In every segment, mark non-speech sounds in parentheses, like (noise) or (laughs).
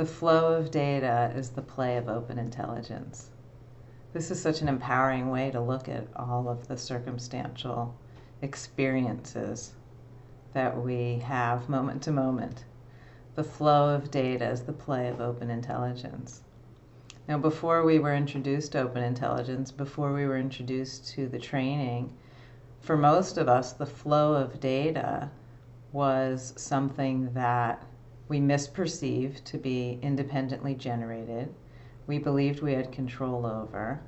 The flow of data is the play of open intelligence. This is such an empowering way to look at all of the circumstantial experiences that we have moment to moment. The flow of data is the play of open intelligence. Now, before we were introduced to open intelligence, before we were introduced to the training, for most of us, the flow of data was something that we misperceived to be independently generated. We believed we had control over.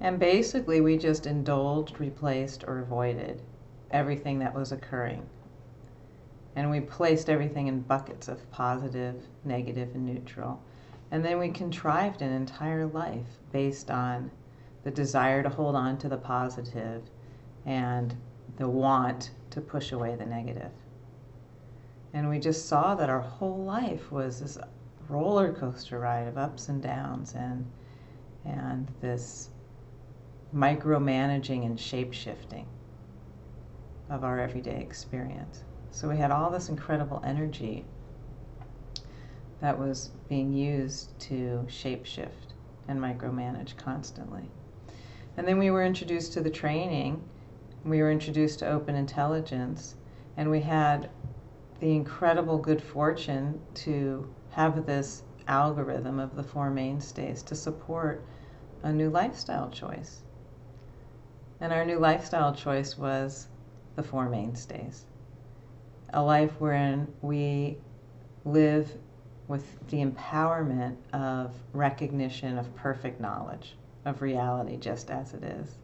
And basically, we just indulged, replaced, or avoided everything that was occurring. And we placed everything in buckets of positive, negative, and neutral. And then we contrived an entire life based on the desire to hold on to the positive and the want to push away the negative. And we just saw that our whole life was this roller coaster ride of ups and downs and and this micromanaging and shape shifting of our everyday experience. So we had all this incredible energy that was being used to shape shift and micromanage constantly. And then we were introduced to the training, we were introduced to open intelligence, and we had the incredible good fortune to have this algorithm of the four mainstays to support a new lifestyle choice. And our new lifestyle choice was the four mainstays. A life wherein we live with the empowerment of recognition of perfect knowledge of reality just as it is.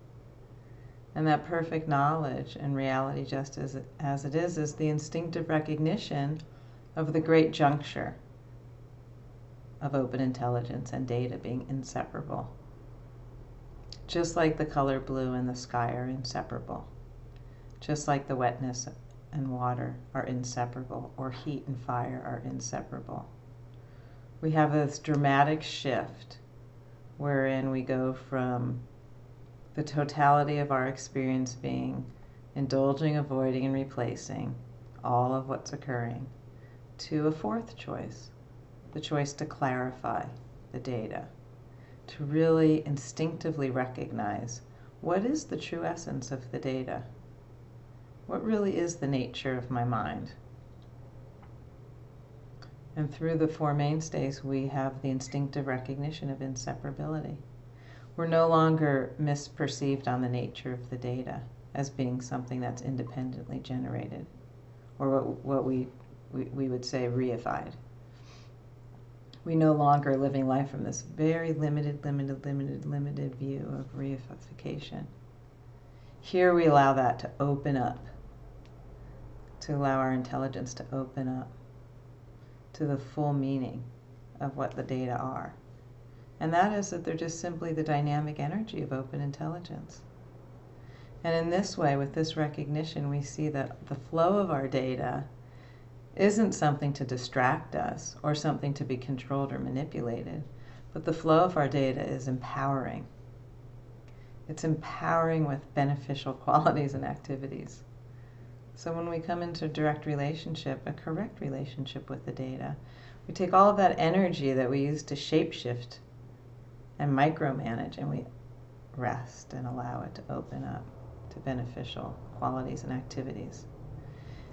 And that perfect knowledge and reality just as it, as it is is the instinctive recognition of the great juncture of open intelligence and data being inseparable. Just like the color blue and the sky are inseparable. Just like the wetness and water are inseparable, or heat and fire are inseparable we have this dramatic shift wherein we go from the totality of our experience being indulging, avoiding, and replacing all of what's occurring to a fourth choice the choice to clarify the data, to really instinctively recognize what is the true essence of the data? What really is the nature of my mind? And through the Four Mainstays, we have the instinctive recognition of inseparability. We're no longer misperceived on the nature of the data as being something that's independently generated, or what, what we, we, we would say reified. We no longer are living life from this very limited, limited, limited, limited view of reification. Here we allow that to open up, to allow our intelligence to open up to the full meaning of what the data are. And that is that they're just simply the dynamic energy of open intelligence. And in this way, with this recognition, we see that the flow of our data isn't something to distract us or something to be controlled or manipulated, but the flow of our data is empowering. It's empowering with beneficial (laughs) qualities and activities. So when we come into direct relationship, a correct relationship with the data, we take all of that energy that we use to shapeshift and micromanage and we rest and allow it to open up to beneficial qualities and activities.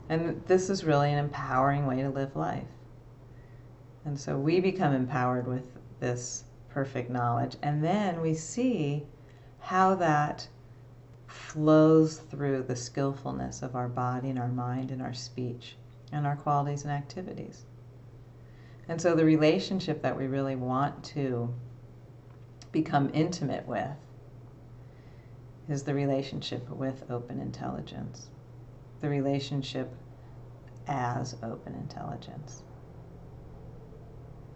And this is really an empowering way to live life. And so we become empowered with this perfect knowledge. And then we see how that flows through the skillfulness of our body and our mind and our speech and our qualities and activities. And so the relationship that we really want to become intimate with is the relationship with open intelligence, the relationship as open intelligence.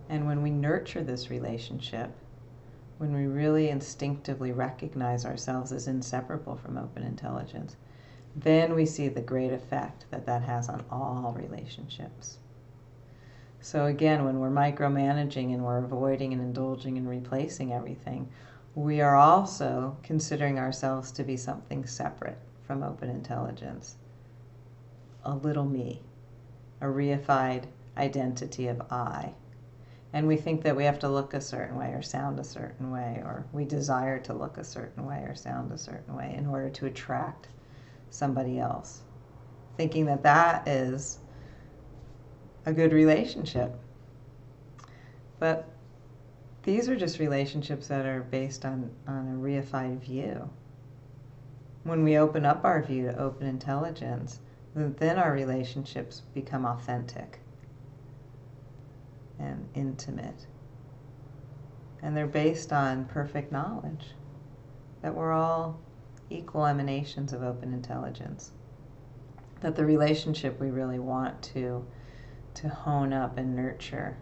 And when we nurture this relationship, when we really instinctively recognize ourselves as inseparable from open intelligence, then we see the great effect that that has on all relationships. So again, when we're micromanaging and we're avoiding and indulging and replacing everything, we are also considering ourselves to be something separate from open intelligence. A little me, a reified identity of I. And we think that we have to look a certain way or sound a certain way, or we desire to look a certain way or sound a certain way in order to attract somebody else. Thinking that that is a good relationship. But these are just relationships that are based on, on a reified view. When we open up our view to open intelligence, then our relationships become authentic and intimate. And they're based on perfect knowledge that we're all equal emanations of open intelligence. That the relationship we really want to, to hone up and nurture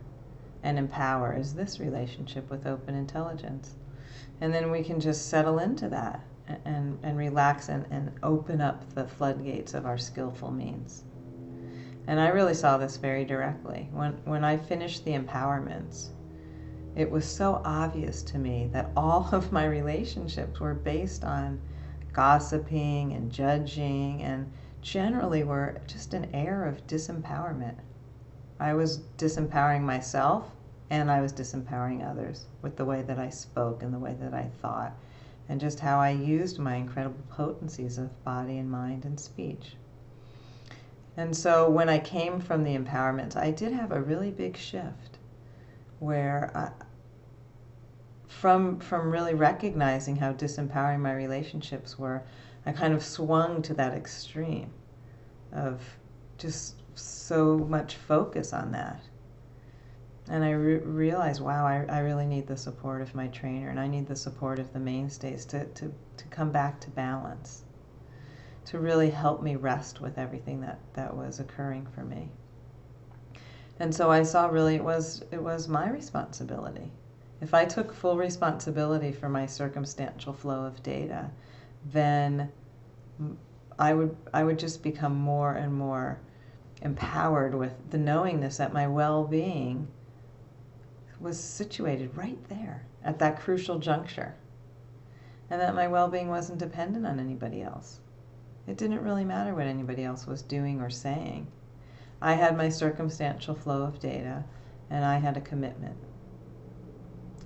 and empower is this relationship with open intelligence. And then we can just settle into that and, and relax and, and open up the floodgates of our skillful means. And I really saw this very directly. When, when I finished the empowerments, it was so obvious to me that all (laughs) of my relationships were based on gossiping and judging and generally were just an air of disempowerment. I was disempowering myself and I was disempowering others with the way that I spoke and the way that I thought and just how I used my incredible potencies of body and mind and speech. And so when I came from the empowerment, I did have a really big shift where I, from from really recognizing how disempowering my relationships were, I kind of swung to that extreme of just so much focus on that and I re- realized, wow, I, I really need the support of my trainer and I need the support of the mainstays to, to, to come back to balance, to really help me rest with everything that, that was occurring for me. And so I saw really it was it was my responsibility. If I took full responsibility for my circumstantial flow of data, then I would I would just become more and more empowered with the knowingness that my well-being was situated right there at that crucial juncture. And that my well being wasn't dependent on anybody else. It didn't really matter what anybody else was doing or saying. I had my circumstantial flow of data, and I had a commitment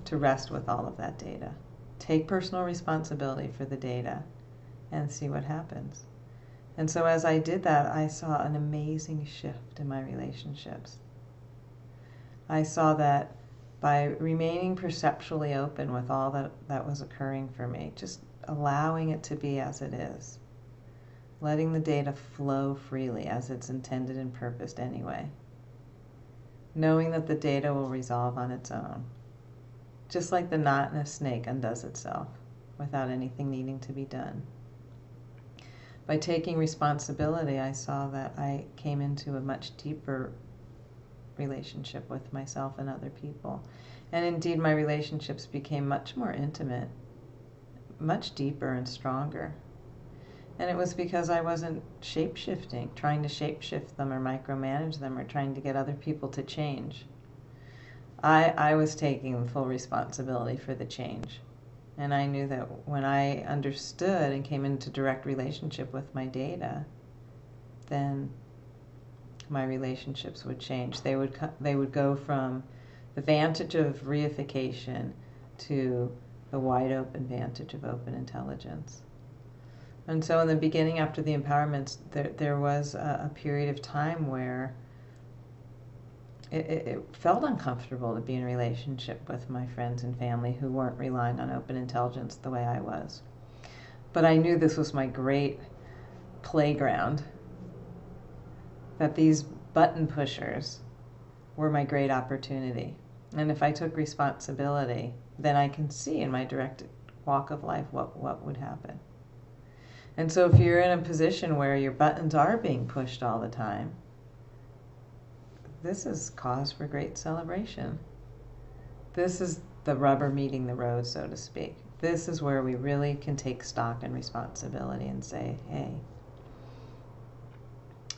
to rest with all of that data. Take personal responsibility for the data and see what happens. And so, as I did that, I saw an amazing shift in my relationships. I saw that by remaining perceptually open with all that, that was occurring for me, just allowing it to be as it is, letting the data flow freely as it's intended and purposed anyway, knowing that the data will resolve on its own, just like the knot in a snake undoes itself without anything needing to be done. By taking responsibility, I saw that I came into a much deeper relationship with myself and other people. And indeed, my relationships became much more intimate, much deeper and stronger. And it was because I wasn't shape shifting, trying to shape shift them or micromanage them or trying to get other people to change. I, I was taking full responsibility for the change. And I knew that when I understood and came into direct relationship with my data, then my relationships would change. They would they would go from the vantage of reification to the wide open vantage of open intelligence. And so, in the beginning, after the empowerments, there there was a, a period of time where it, it, it, felt uncomfortable to be in a relationship with my friends and family who weren't relying on open intelligence the way I was. But I knew this was my great playground that these button pushers were my great opportunity. And if I took responsibility, then I can see in my direct walk of life what, what would happen. And so if you're in a position where your buttons are being pushed all the time, this is cause for great celebration. This is the rubber meeting the road, so to speak. This is where we really can take stock and responsibility and say, hey,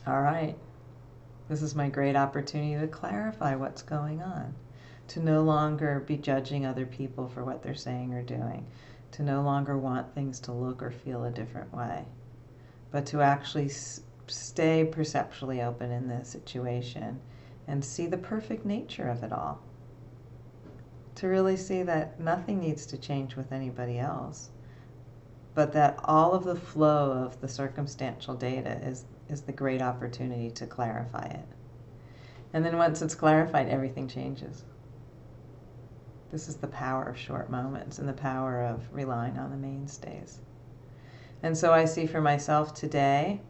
all right, this is my great opportunity to clarify what's going on, to no longer be judging other people for what they're saying or doing, to no longer want things to look or feel a different way, but to actually stay perceptually open in this situation and see the perfect nature of it all. to really see that nothing needs to change with anybody else, but that all of the flow of the circumstantial data is, is the great opportunity to clarify it. And then once it's clarified, everything changes. This is the power of short moments and the power of relying on the mainstays. And so I see for myself today,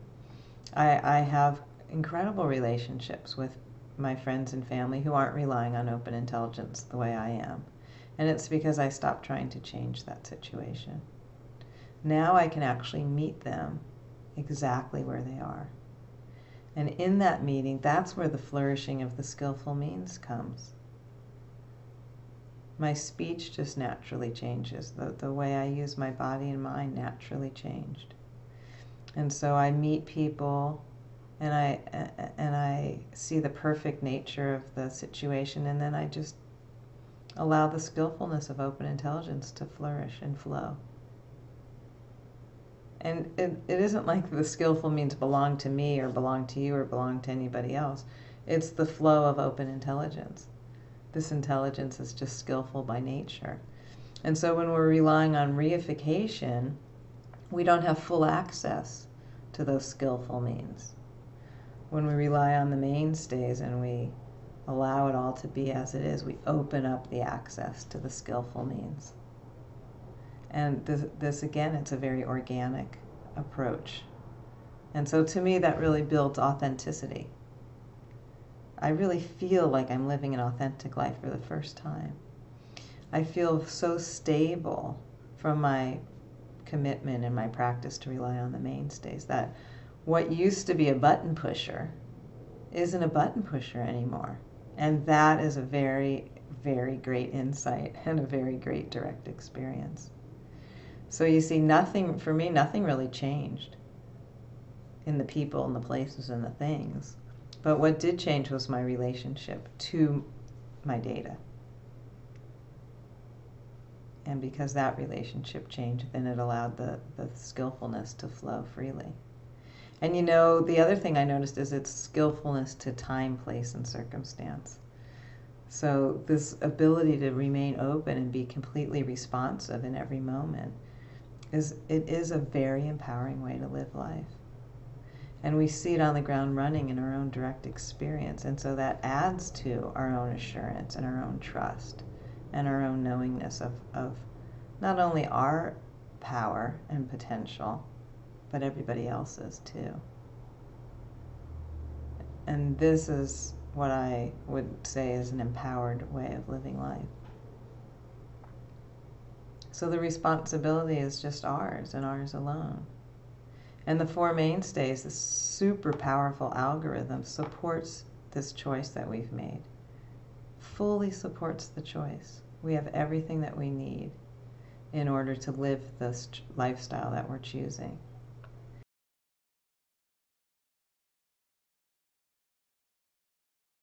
I, I have incredible relationships with my friends and family who aren't relying on open intelligence the way I am. And it's because I stopped trying to change that situation. Now I can actually meet them exactly where they are. And in that meeting, that's where the flourishing of the skillful means comes. My speech just naturally changes. The, the way I use my body and mind naturally changed. And so I meet people and I and I see the perfect nature of the situation and then I just allow the skillfulness of open intelligence to flourish and flow. And it, it isn't like the skillful means belong to me or belong to you or belong to anybody else. It's the flow of open intelligence. This intelligence is just skillful by nature. And so when we're relying on reification, we don't have full access to those skillful means. When we rely on the mainstays and we allow it all to be as it is, we open up the access to the skillful means. And this, this again, it's a very organic approach. And so to me, that really builds authenticity. I really feel like I'm living an authentic life for the first time. I feel so stable from my commitment and my practice to rely on the mainstays that what used to be a button pusher isn't a button pusher anymore. And that is a very, very great insight and a very great direct experience. So you see, nothing, for me, nothing really changed in the people and the places and the things. But what did change was my relationship to my data. And because that relationship changed, then it allowed the, the skillfulness to flow freely. And you know, the other thing I noticed is its skillfulness to time, place, and circumstance. So this ability to remain open and be completely responsive in every moment is it is a very empowering way to live life. And we see it on the ground running in our own direct experience. And so that adds to our own assurance and our own trust and our own knowingness of, of not only our power and potential, but everybody else is too. And this is what I would say is an empowered way of living life. So the responsibility is just ours and ours alone. And the Four Mainstays, this super powerful algorithm, supports this choice that we've made. Fully supports the choice. We have everything that we need in order to live this lifestyle that we're choosing.